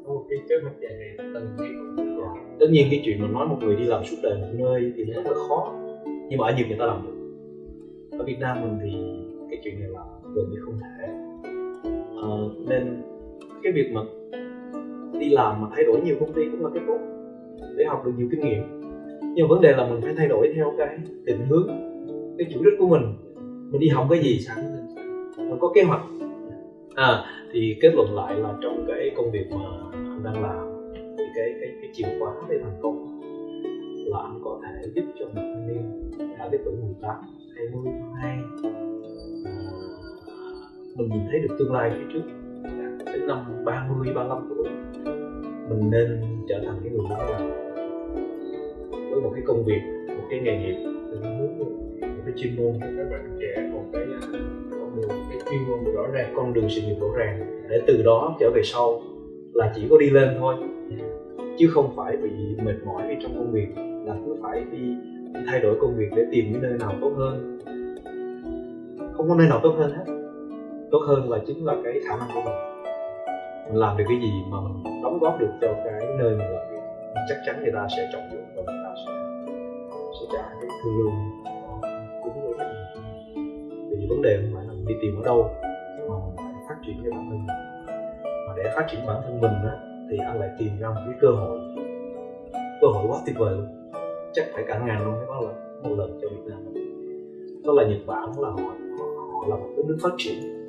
Có một cái kế hoạch dài ngày từng cái tất nhiên cái chuyện mà nói một người đi làm suốt đời một nơi thì nó rất là khó nhưng mà ở Nhật người ta làm được. Ở Việt Nam mình thì cái chuyện này là gần như không thể. À, nên cái việc mà đi làm mà thay đổi nhiều công ty cũng là cái tốt để học được nhiều kinh nghiệm. Nhưng vấn đề là mình phải thay đổi theo cái định hướng cái chủ đích của mình. Mình đi học cái gì sẵn mình có kế hoạch. À thì kết luận lại là trong cái công việc mà anh đang làm thì cái cái cái chìa khóa để thành công là anh có thể giúp cho một thanh niên đã cái tuổi 18, 20, 22 mình nhìn thấy được tương lai phía trước. Đến năm 30, 35 tuổi mình nên trở thành cái người lãnh đạo với một cái công việc, một cái nghề nghiệp. Mình hướng chuyên môn các bạn trẻ một cái à, con đường cái chuyên môn rõ ràng con đường sự nghiệp rõ ràng. Để từ đó trở về sau là chỉ có đi lên thôi. Chứ không phải bị mệt mỏi vì trong công việc là cứ phải đi, thay đổi công việc để tìm cái nơi nào tốt hơn. Không có nơi nào tốt hơn hết. Tốt hơn là chính là cái khả năng của mình. Mình làm được cái gì mà mình đóng góp được cho cái nơi mình làm việc chắc chắn người ta sẽ trọng dụng và người ta sẽ sẽ trả cái thương lương vấn đề không phải là mình đi tìm ở đâu mà mình phải phát triển cái bản thân mình. Mà để phát triển bản thân mình á thì anh lại tìm ra một cái cơ hội. Cơ hội quá tuyệt vời luôn. Chắc phải cả ngàn luôn cái đó là một lần cho Việt Nam. Đó là Nhật Bản là họ họ, là một cái nước phát triển.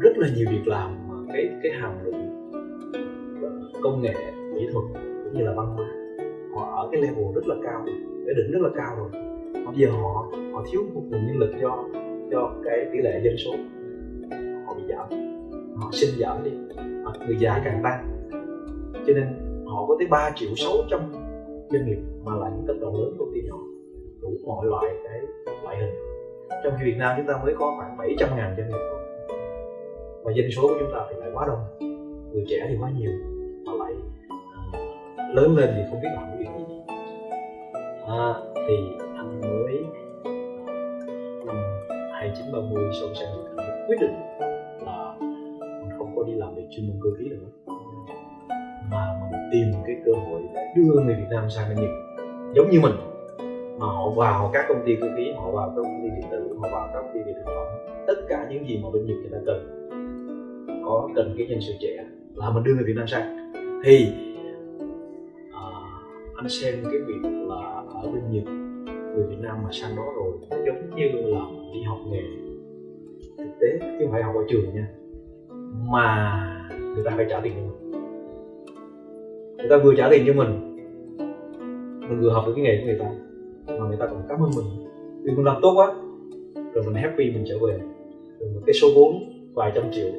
Rất là nhiều việc làm mà cái cái hàm lượng ờ, công nghệ kỹ thuật cũng như là văn hóa họ ở cái level rất là cao cái đỉnh rất là cao rồi. Bây giờ họ họ thiếu một nguồn nhân lực do do cái tỷ lệ dân số. Họ bị giảm họ sinh giảm đi người già càng tăng. Cho nên họ có tới 3 triệu 600 doanh nghiệp mà là những tập đoàn lớn công ty nhỏ đủ mọi loại cái loại hình. Trong khi Việt Nam chúng ta mới có khoảng 700 ngàn doanh nghiệp. Và dân số của chúng ta thì lại quá đông người trẻ thì quá nhiều mà lại ờ, lớn lên thì không biết làm cái việc gì. À, thì anh mới 2930 sau sẽ Nhật quyết định là mình không có đi làm việc chuyên môn cơ khí nữa. Mà mình tìm cái cơ hội để đưa người Việt Nam sang bên Nhật. Giống như mình mà họ vào các công ty cơ khí họ vào các công ty điện tử họ vào các công ty về thực phẩm. Tất cả những gì mà bên Nhật người ta cần có cần cái nhân sự trẻ là mình đưa người Việt Nam sang. Thì à, anh xem cái việc là ở bên Nhật người Việt Nam mà sang đó rồi nó giống như là đi học nghề. Thực tế chứ không phải học ở trường nha. Mà người ta phải trả tiền cho mình. Người ta vừa trả tiền cho mình mình vừa học được cái nghề của người ta mà người ta còn cảm ơn mình. Vì mình làm tốt quá rồi mình happy mình trở về. Rồi một cái số vốn vài trăm triệu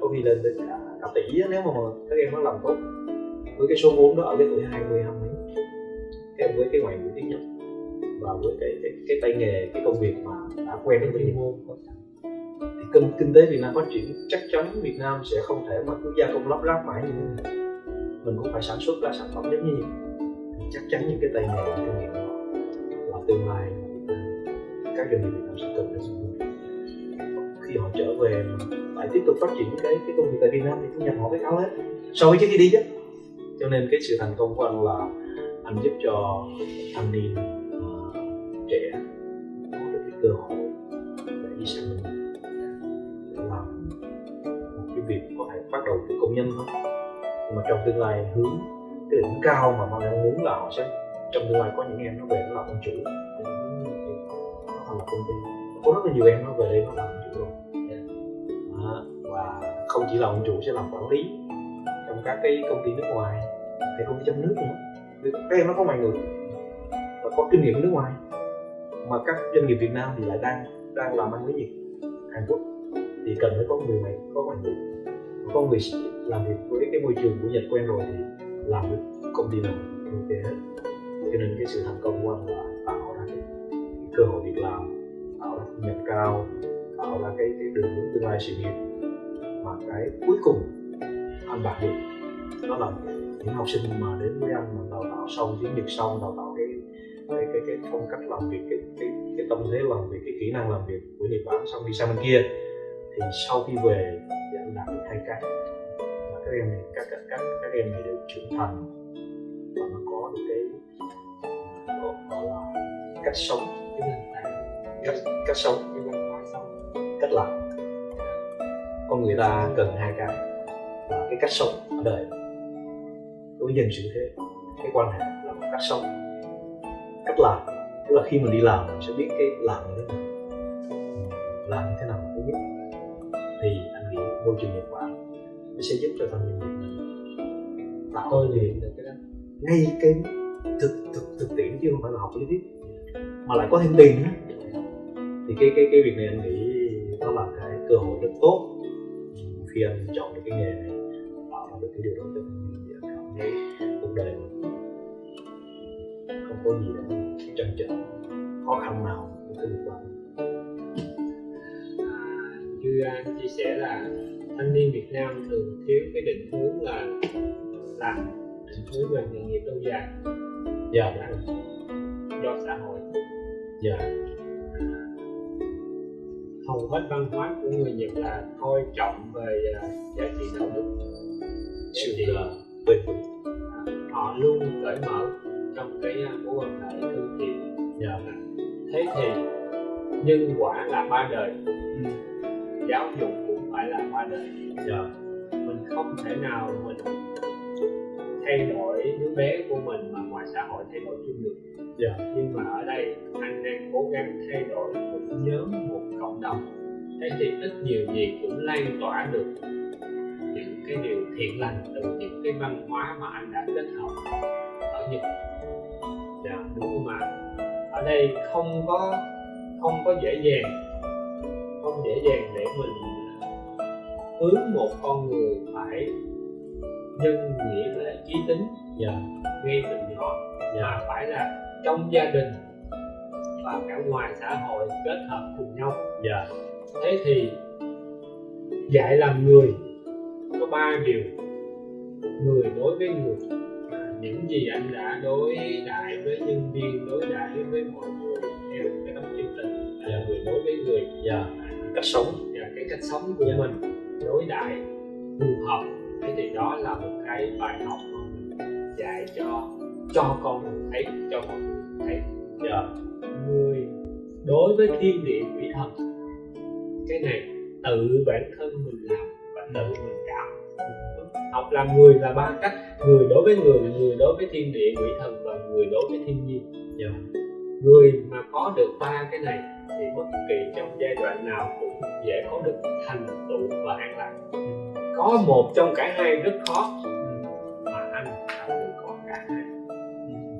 có khi lên đến cả, cả tỷ nếu mà các em nó làm tốt. Với cái số vốn đó ở cái tuổi 20 hai mấy em với cái ngoại ngữ tiếng Nhật và với cái cái, cái tay nghề cái công việc mà đã quen với chuyên môn thì kinh, kinh tế Việt Nam phát triển chắc chắn Việt Nam sẽ không thể mà cứ gia công lắp ráp mãi như thế này. Mình cũng phải sản xuất ra sản phẩm giống như vậy. Thì chắc chắn những cái tay nghề kinh nghiệm đó là tương lai các doanh nghiệp Việt Nam sẽ cần đến sử khi họ trở về lại tiếp tục phát triển cái cái công việc tại Việt Nam thì thu nhập họ với cao hết. So với trước khi đi chứ. Cho nên cái sự thành công của anh là anh giúp cho thanh niên cơ hội để đi sang mình để làm một cái việc có thể bắt đầu từ công nhân thôi. Nhưng mà trong tương lai hướng cái đỉnh cao mà mong em muốn là họ sẽ trong tương lai có những em nó về nó làm ông chủ nó thành lập công ty. Có rất là nhiều em nó về đây nó làm ông chủ rồi. À, và không chỉ là ông chủ sẽ làm quản lý trong các cái công ty nước ngoài hay công ty trong nước nữa. Vì các em nó có ngoại ngữ và có kinh nghiệm nước ngoài mà các doanh nghiệp Việt Nam thì lại đang đang làm ăn với Nhật Hàn Quốc. Thì cần phải có người này có ngoại ngữ có người làm việc với cái môi trường của Nhật quen rồi thì làm với công ty nào ok hết. Cho nên cái sự thành công của anh là tạo ra cái, cái cơ hội việc làm tạo ra thu nhập cao tạo ra cái cái đường hướng tương lai sự nghiệp. Mà cái cuối cùng anh đạt được đó là những học sinh mà đến với anh mà đào tạo xong tiếng Nhật xong đào tạo cái cái cái phong cách làm việc, cái cái cái tâm thế làm việc, cái kỹ năng làm việc của Nhật Bản, xong đi sang bên kia, thì sau khi về thì anh đạt được hai cái mà các em này, các các các các em này đều trưởng thành. Và nó có được cái ờ, gọi là cách sống, cái nền tảng cách cách sống, cái văn hóa sống, cách làm. Con người ta cần hai cái, là cái cách sống ở đời. Đối với dân sự thế, cái quan hệ là một cách sống cách làm. Tức là khi mình đi làm mình sẽ biết cái làm như thế nào. Làm như thế nào thứ nhất. Thì anh nghĩ môi trường nhật bản nó sẽ giúp cho thanh niên việt nam tạo tôi luyện được cái đó. ngay cái thực thực thực tiễn chứ không phải là học lý thuyết. Mà lại có thêm tiền nữa. Thì cái cái cái việc này anh nghĩ nó là cái cơ hội rất tốt. Khi anh chọn được cái nghề này tạo ra được cái điều đó Nam thường thiếu cái định hướng là làm định hướng về nghề nghiệp lâu dài. Dạ. Do xã hội. Dạ. Hầu hết văn hóa của người Nhật là coi trọng về uh, giá trị đạo đức. Sự là bền vững. họ luôn cởi mở trong cái mối quan hệ thân thiện. Dạ. thế thì nhân quả là ba đời. Ừ. giáo dục cũng phải là qua đời dạ. mình không thể nào mình thay đổi đứa bé của mình mà ngoài xã hội thay đổi chung được giờ nhưng mà ở đây anh đang cố gắng thay đổi một nhóm một cộng đồng thế thì ít nhiều gì cũng lan tỏa được những cái điều thiện lành từ những cái văn hóa mà anh đã kết hợp ở Nhật dạ, đúng không ạ ở đây không có không có dễ dàng không dễ dàng để mình hướng một con người phải nhân nghĩa lễ trí tính dạ. ngay từ nhỏ dạ. mà phải là trong gia đình và cả ngoài xã hội kết hợp cùng nhau dạ. thế thì dạy làm người có ba điều người đối với người những gì anh đã đối đãi với nhân viên đối đãi với mọi người theo cái tấm chân tình là người đối với người dạ. cách sống và cái cách sống của dạ. mình đối đại phù hợp. Thế thì đó là một cái bài học mà mình dạy cho cho con mình thấy, cho mọi người thấy. Giờ, người đối với thiên địa quỷ thần, cái này tự bản thân mình làm và tự mình cảm học làm người là ba cách, người đối với người người đối với thiên địa quỷ thần và người đối với thiên nhiên. Yeah. người mà có được ba cái này thì bất kỳ trong giai đoạn nào cũng dễ có được thành tựu và an lạc. Có một trong cả hai rất khó, mà anh đã được có cả hai.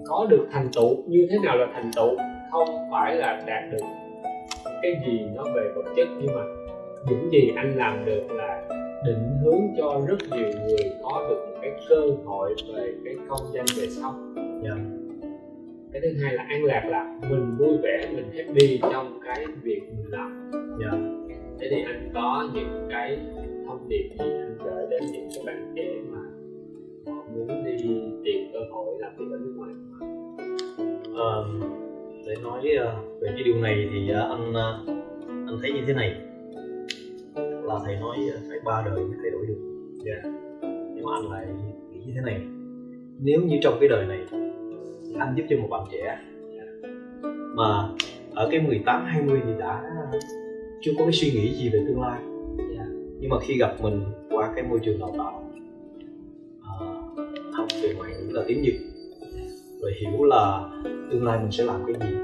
Có được thành tựu, như thế nào là thành tựu? Không phải là đạt được cái gì nó về vật chất, nhưng mà những gì anh làm được là định hướng cho rất nhiều người có được một cái cơ hội về cái công danh về sau. Yeah. Cái thứ hai là an lạc là mình vui vẻ mình happy trong cái việc mình làm yeah. Dạ. thế thì anh có những cái thông điệp gì anh gửi đến những cái bạn trẻ mà họ muốn đi tìm cơ hội làm việc ở nước ngoài à, để nói uh, về cái điều này thì uh, anh uh, anh thấy như thế này là thầy nói phải ba đời mới thay đổi được yeah. Dạ. nhưng mà anh lại nghĩ như thế này nếu như trong cái đời này anh giúp cho một bạn trẻ. Mà ở cái 18 20 thì đã chưa có cái suy nghĩ gì về tương lai. Yeah. nhưng mà khi gặp mình qua cái môi trường đào tạo uh, học về ngoại ngữ là tiếng Nhật rồi hiểu là tương lai mình sẽ làm cái gì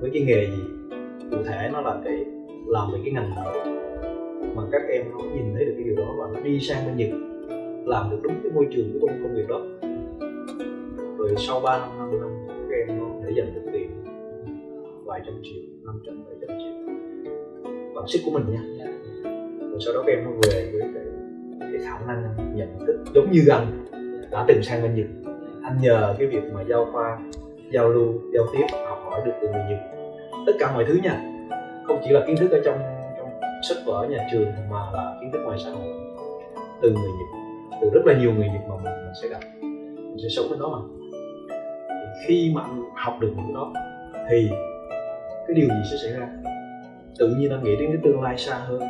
với cái nghề gì cụ thể nó là cái làm về cái ngành nào mà các em nó nhìn thấy được cái điều đó và nó đi sang bên Nhật làm được đúng cái môi trường cái công công việc đó rồi sau 3 năm 5 năm các em nó để dành được tiền vài trăm triệu năm trăm bảy trăm triệu. Bằng sức của mình nha. Rồi sau đó các em nó về với cái, cái khả năng nhận thức giống như gần đã từng sang bên Nhật. Anh nhờ cái việc mà giao khoa giao lưu giao tiếp học hỏi được từ người Nhật. Tất cả mọi thứ nha. Không chỉ là kiến thức ở trong sách vở nhà trường mà là kiến thức ngoài xã hội. Từ người Nhật từ rất là nhiều người Nhật mà mình, mình sẽ gặp. Mình sẽ sống bên đó mà khi mà anh học được những cái đó, thì cái điều gì sẽ xảy ra? Tự nhiên anh nghĩ đến cái tương lai xa hơn,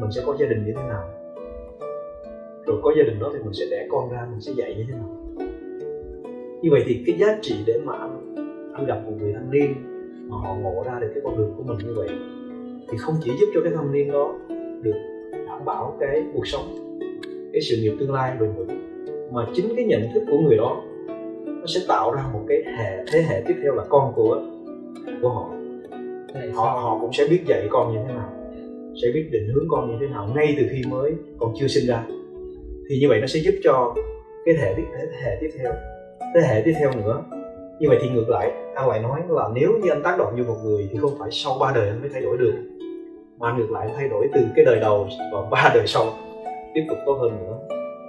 mình sẽ có gia đình như thế nào? Rồi có gia đình đó thì mình sẽ đẻ con ra, mình sẽ dạy như thế nào? Như vậy thì cái giá trị để mà anh anh gặp một người thanh niên mà họ ngộ ra được cái con đường của mình như vậy, thì không chỉ giúp cho cái thanh niên đó được đảm bảo cái cuộc sống, cái sự nghiệp tương lai bền vững, mà chính cái nhận thức của người đó nó sẽ tạo ra một cái hệ thế hệ tiếp theo là con của của họ. Họ họ cũng sẽ biết dạy con như thế nào sẽ biết định hướng con như thế nào ngay từ khi mới còn chưa sinh ra. Thì như vậy nó sẽ giúp cho cái thế hệ tiếp thế hệ tiếp theo thế hệ tiếp theo nữa. Như vậy thì ngược lại anh lại nói là nếu như anh tác động vô một người thì không phải sau ba đời anh mới thay đổi được mà ngược lại thay đổi từ cái đời đầu và ba đời sau tiếp tục tốt hơn nữa.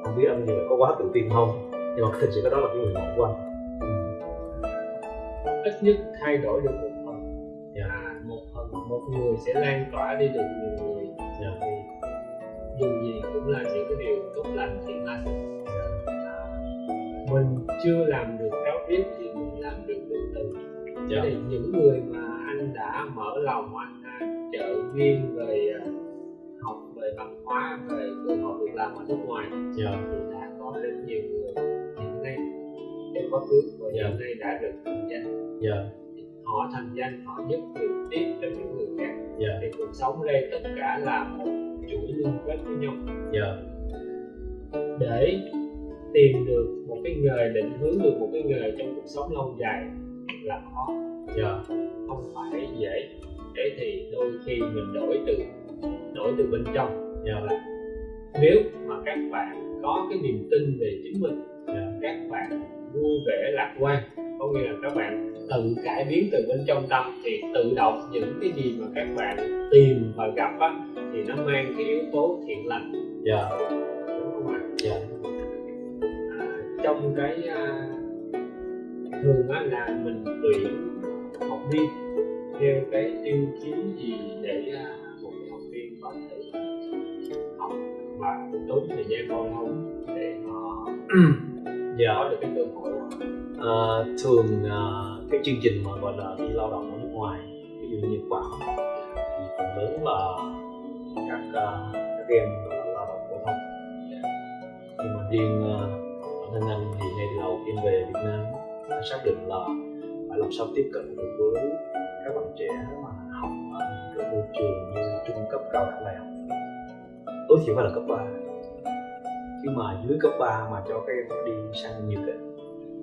Không biết anh nhiều có quá tự tin không? Nhưng mà thực sự cái đó là cái nguyện vọng của anh ít nhất thay đổi được một phần yeah. à, một phần một người sẽ lan tỏa đi được nhiều người yeah. thì dù gì cũng là những cái điều tốt lành thiện lành à, mình chưa làm được cáo biết thì mình làm được từ từ yeah. thì những người mà anh đã mở lòng anh trợ viên về à, học về văn hóa về cơ hội việc làm ở nước ngoài dạ thì đã có rất nhiều người trong quá khứ và hiện nay đã được thành danh. Dạ. Họ thành danh họ giúp được tiếp cho những người khác. Dạ. Thì cuộc sống đây tất cả là một chuỗi liên kết với nhau. Dạ. Để tìm được một cái nghề định hướng được một cái nghề trong cuộc sống lâu dài là khó. Dạ. Không phải dễ. Thế thì đôi khi mình đổi từ đổi từ bên trong. Dạ. Là nếu mà các bạn có cái niềm tin về chính mình các bạn vui vẻ lạc quan. Có nghĩa là các bạn tự cải biến từ bên trong tâm thì tự động những cái gì mà các bạn tìm và gặp á, thì nó mang cái yếu tố thiện lành. Dạ. Đúng không ạ? Dạ. À, trong cái à, thường á là mình tuyển học viên theo cái tiêu chí gì để à, một cái học viên có thể học và tốn thời gian bao lâu để họ dạ. Có được cái cơ hội À, thường à, cái chương trình mà gọi là đi lao động ở nước ngoài ví dụ như Nhật Bản thì phần lớn là các à, các em là lao động phổ thông. Nhưng mà riêng à, bản thân anh thì ngay từ đầu khi về Việt Nam đã xác định là phải làm sao tiếp cận được với các bạn trẻ mà học ở những cái môi trường như trung cấp cao đẳng đại học. Tối thiểu phải là cấp 3 nhưng mà dưới cấp 3 mà cho các em đi sang Nhật ấy,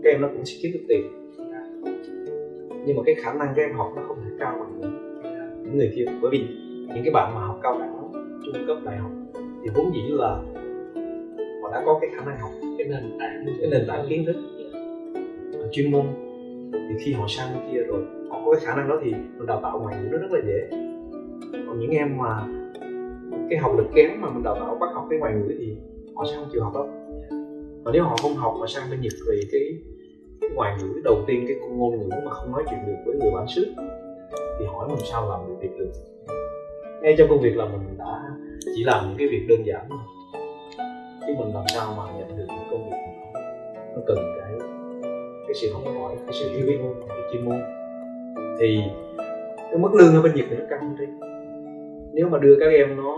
các em nó cũng sẽ kiếm được tiền. Nhưng mà cái khả năng các em học nó không thể cao bằng những người kia. Bởi vì những cái bạn mà học cao đẳng trung cấp đại học thì vốn dĩ là họ đã có cái khả năng học cái nền tảng cái nền tảng kiến thức chuyên môn. Thì khi họ sang bên kia rồi họ có cái khả năng đó thì mình đào tạo ngoại ngữ nó rất là dễ. Còn những em mà cái học lực kém mà mình đào tạo bắt học cái ngoại ngữ thì họ sẽ không chịu học đâu và nếu họ không học mà sang bên Nhật thì cái, cái ngoại ngữ đầu tiên cái ngôn ngữ mà không nói chuyện được với người bản xứ thì hỏi làm sao làm được việc được. Ngay trong công việc là mình đã chỉ làm những cái việc đơn giản thôi. Chứ mình làm sao mà nhận được những công việc nó, nó cần cái cái sự học hỏi cái sự hiểu biết cái chuyên môn. Thì cái mức lương ở bên Nhật thì nó cao hơn đi nếu mà đưa các em nó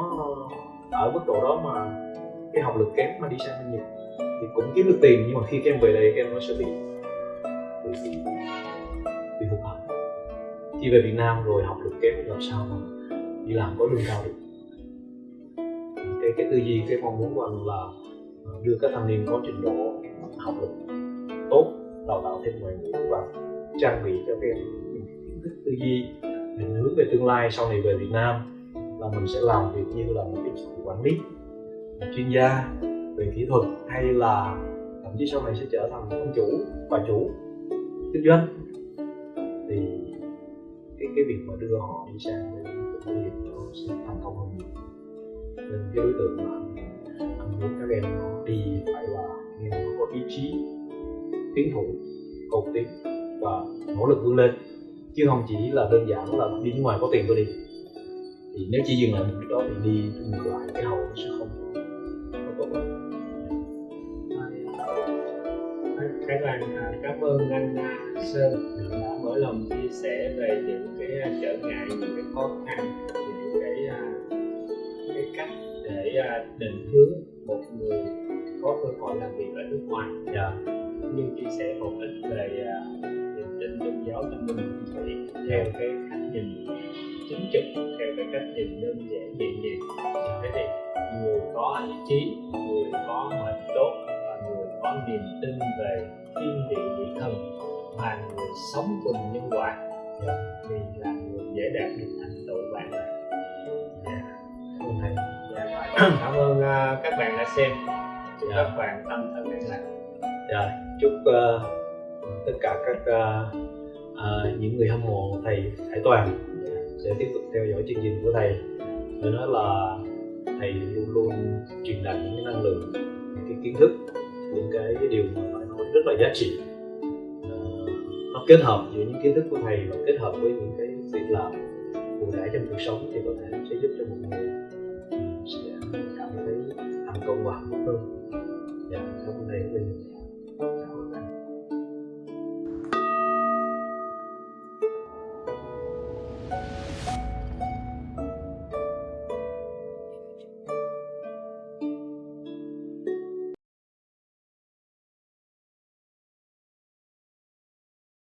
ở mức độ đó mà cái học lực kém mà đi sang bên Nhật thì cũng kiếm được tiền nhưng mà khi các em về đây các em nó sẽ bị bị, bị, hụt hẫng. Khi về Việt Nam rồi học lực kém làm sao mà đi làm có lương cao được? Cái cái tư duy cái mong muốn của anh là đưa các thanh niên có trình độ học lực tốt đào tạo thêm ngoại ngữ và trang bị cho các em những kiến thức tư duy định hướng về tương lai sau này về Việt Nam là mình sẽ làm việc như là một cái quản lý chuyên gia về kỹ thuật hay là thậm chí sau này sẽ trở thành ông chủ bà chủ kinh doanh. Thì cái cái việc mà đưa họ đi sang bên công nghiệp nó sẽ thành công hơn nhiều. Nên cái đối tượng mà anh, muốn các em nó đi phải là những em có ý chí tiến thủ cầu tiến và nỗ lực vươn lên. Chứ không chỉ là đơn giản là đi nước ngoài có tiền tôi đi. Thì nếu chỉ dừng lại một cái đó thì đi ngược lại cái hậu sẽ không Khải Toàn à, cảm ơn anh Sơn đã mở lòng chia sẻ về những cái à, trở ngại, những cái khó khăn, những cái à, cái cách để à, định hướng một người có cơ hội làm việc ở nước ngoài. dạ Cũng như chia sẻ một ít về niềm tin tôn giáo tâm linh của thủy theo cái cách nhìn chính trực, theo cái cách nhìn đơn giản nhẹ nhàng. Thế thì người có ý chí, người có mệnh tốt và người có niềm tin về thiên địa vị thần và người sống cùng nhân quả thì là người dễ đạt được thành tựu bạn cảm ơn thầy dạ, *coughs* cảm ơn à, các bạn đã xem. Chúc Dạ. các bạn tâm thân an lạc. Dạ chúc ờ, tất cả các ờ, những người hâm mộ thầy Hải Toàn sẽ tiếp tục theo dõi chương trình của thầy. Phải nói là thầy luôn luôn truyền đạt những cái năng lượng những cái kiến thức, những cái điều mà phải nói rất là giá trị. Ờ, nó kết hợp giữa những kiến thức của thầy và kết hợp với những cái việc làm cụ thể trong cuộc sống thì có thể sẽ giúp cho mọi người ờ, sẽ cảm thấy thành công và hơn. Dạ cảm ơn thầy rất